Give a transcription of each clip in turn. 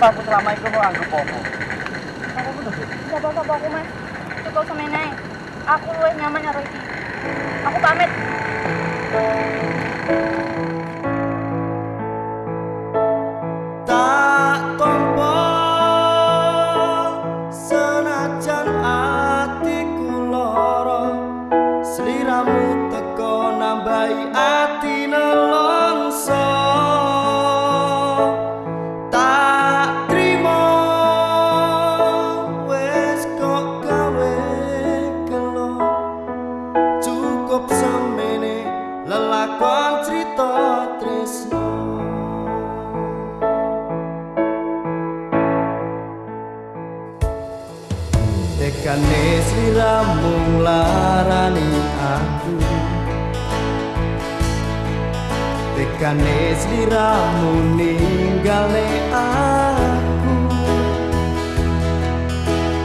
aku selama itu mau anggap apa? Sih. Gak apa-apa aku mas. Cukup sama naik. Aku luwih nyaman karo iki. Aku pamit. tak tompo senajan atiku lara sliramu teko nambahi ati Tekane sliramu ninggale aku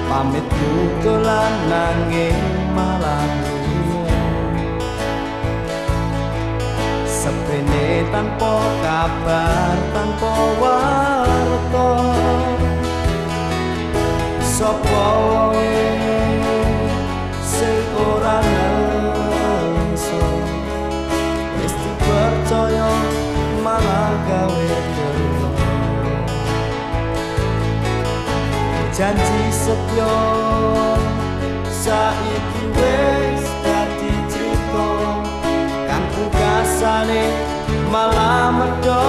Pamitku dolan nanging malah lunga. Sepene tanpa kabar tanpa warta sapa wae janji setia saiki wis dadi crita kang pungkasane malah medhot